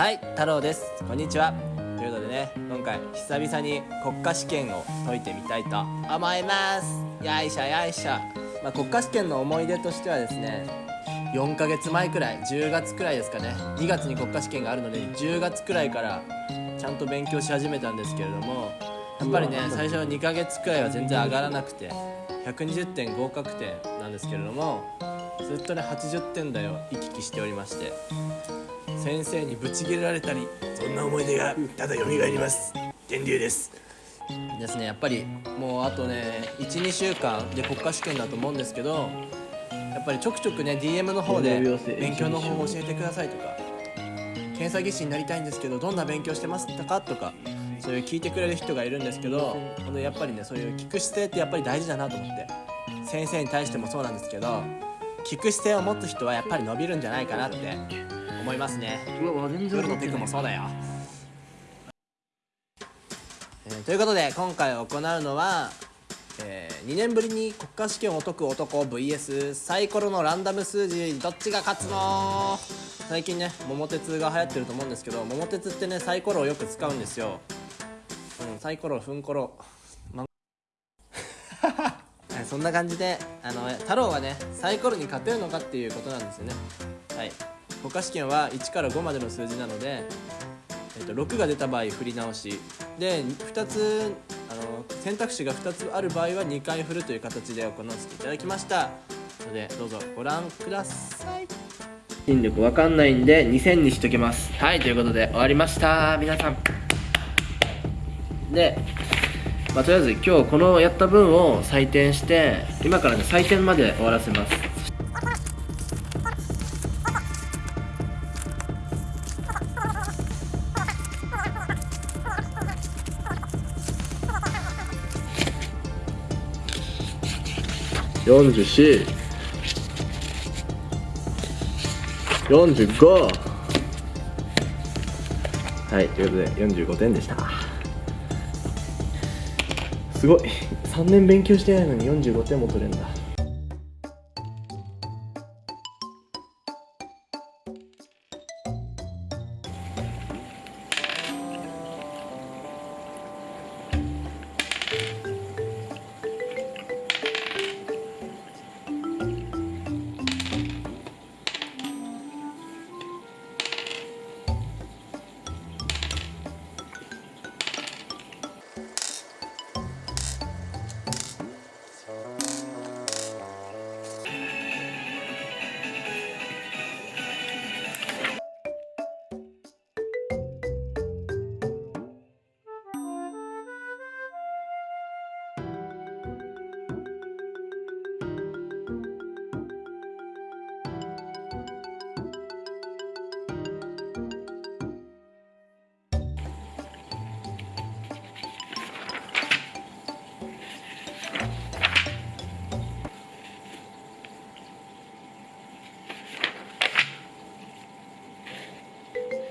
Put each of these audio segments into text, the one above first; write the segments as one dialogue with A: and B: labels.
A: はい太郎です。こんにちは。ということでね今回久々に国家試験を解いてみたいと思います。よいしょよいしょ、まあ、国家試験の思い出としてはですね4ヶ月前くらい10月くらいですかね。2月に国家試験があるので10月くらいからちゃんと勉強し始めたんですけれどもやっぱりね最初は2ヶ月くらいは全然上がらなくて120点合格点なんですけれどもずっとね80点台を行き来しておりまして先生にブチギレられたりそんな思い出がただ蘇ります。天竜です。ですねやっぱりもうあとね12週間で国家試験だと思うんですけどやっぱりちょくちょくね DM の方で勉強の方法教えてくださいとか検査技師になりたいんですけどどんな勉強してますかとかそういう聞いてくれる人がいるんですけどこのやっぱりねそういう聞く姿勢ってやっぱり大事だなと思って先生に対してもそうなんですけど聞く姿勢を持つ人はやっぱり伸びるんじゃないかなって思いますね。夜のテクもそうだよ、えー、ということで今回行うのは、えー、2年ぶりに国家試験を解く男 VS サイコロのランダム数字どっちが勝つの？最近ね桃鉄が流行ってると思うんですけど桃鉄ってねサイコロをよく使うんですよ、うん、サイコロフンコロ、ま そんな感じであの太郎はねサイコロに勝てるのかっていうことなんですよね。はい国家試験は1から5までの数字なので、えー、と6が出た場合振り直し。で2つあの選択肢が2つある場合は2回振るという形で行わせていただきました。のでどうぞご覧ください。引力わかんないんで2000にしときます。はいということで終わりました。皆さん。でまあ、とりあえず今日このやった分を採点して今からね採点まで終わらせます。44 45はいということで45点でした。すごい。3年勉強してないのに45点も取れるんだ。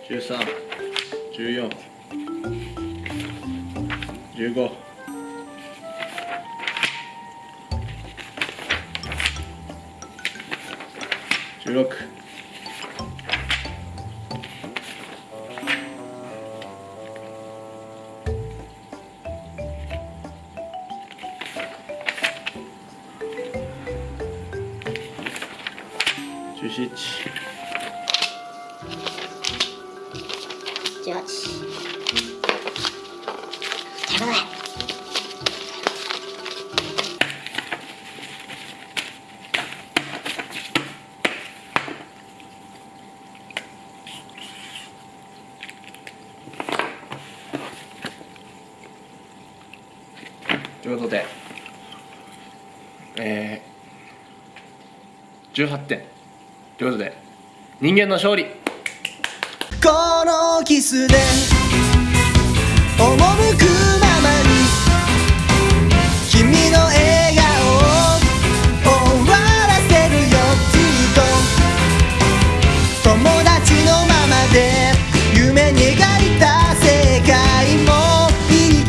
A: 十三、十四、十
B: 用十六、十七やばい
A: ということで、えー、18点。ということで人間の勝利。
C: このキスで